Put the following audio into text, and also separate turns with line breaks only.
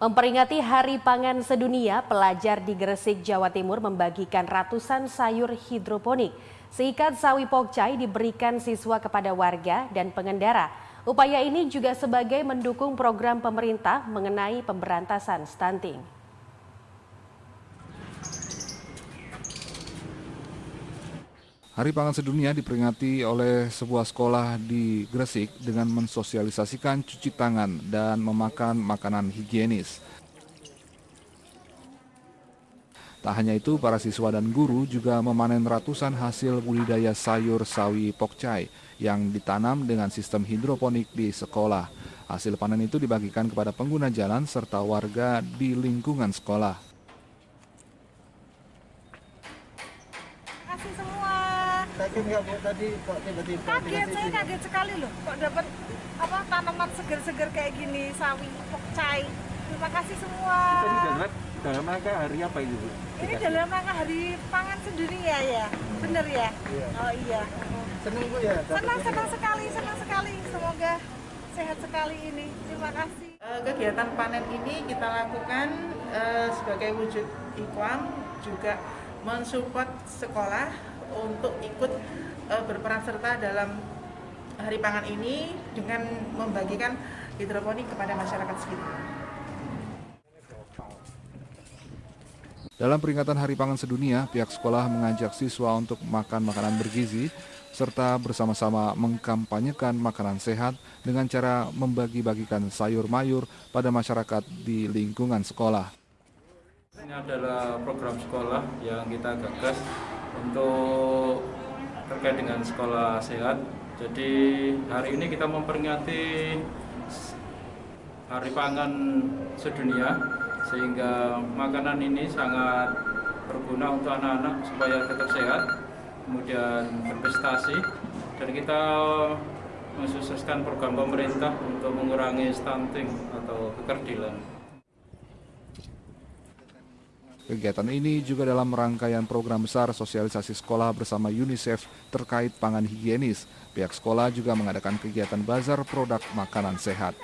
Memperingati Hari Pangan Sedunia, pelajar di Gresik, Jawa Timur membagikan ratusan sayur hidroponik. Seikat sawi pokcai diberikan siswa kepada warga dan pengendara. Upaya ini juga sebagai mendukung program pemerintah mengenai pemberantasan stunting.
Hari Pangan Sedunia diperingati oleh sebuah sekolah di Gresik dengan mensosialisasikan cuci tangan dan memakan makanan higienis. Tak hanya itu, para siswa dan guru juga memanen ratusan hasil budidaya sayur sawi pokcai yang ditanam dengan sistem hidroponik di sekolah. Hasil panen itu dibagikan kepada pengguna jalan serta warga di lingkungan sekolah.
Kasih semua
Kaget nggak bu tadi kok tiba-tiba
kaget saya
ini?
kaget sekali loh kok dapat apa tanaman seger-seger kayak gini sawi pokcai terima kasih semua
Tadi dalam dalam rangka hari apa itu bu?
ini dalam rangka hari pangan sedunia ya bener ya
Iya.
oh iya
Seneng bu ya? dapat
senang
ini?
senang sekali senang sekali semoga sehat sekali ini terima kasih
Eh, Kegiatan panen ini kita lakukan eh, sebagai wujud ikhwan juga mensupport sekolah untuk ikut eh, berperan serta dalam hari pangan ini dengan membagikan hidroponik kepada masyarakat sekitar.
Dalam peringatan Hari Pangan Sedunia, pihak sekolah mengajak siswa untuk makan makanan bergizi serta bersama-sama mengkampanyekan makanan sehat dengan cara membagi-bagikan sayur mayur pada masyarakat di lingkungan sekolah.
Ini adalah program sekolah yang kita gagas untuk terkait dengan sekolah sehat. Jadi hari ini kita memperingati Hari Pangan Sedunia sehingga makanan ini sangat berguna untuk anak-anak supaya tetap sehat, kemudian berprestasi dan kita mensukseskan program pemerintah untuk mengurangi stunting atau kekerdilan.
Kegiatan ini juga dalam rangkaian program besar sosialisasi sekolah bersama UNICEF terkait pangan higienis. Pihak sekolah juga mengadakan kegiatan bazar produk makanan sehat.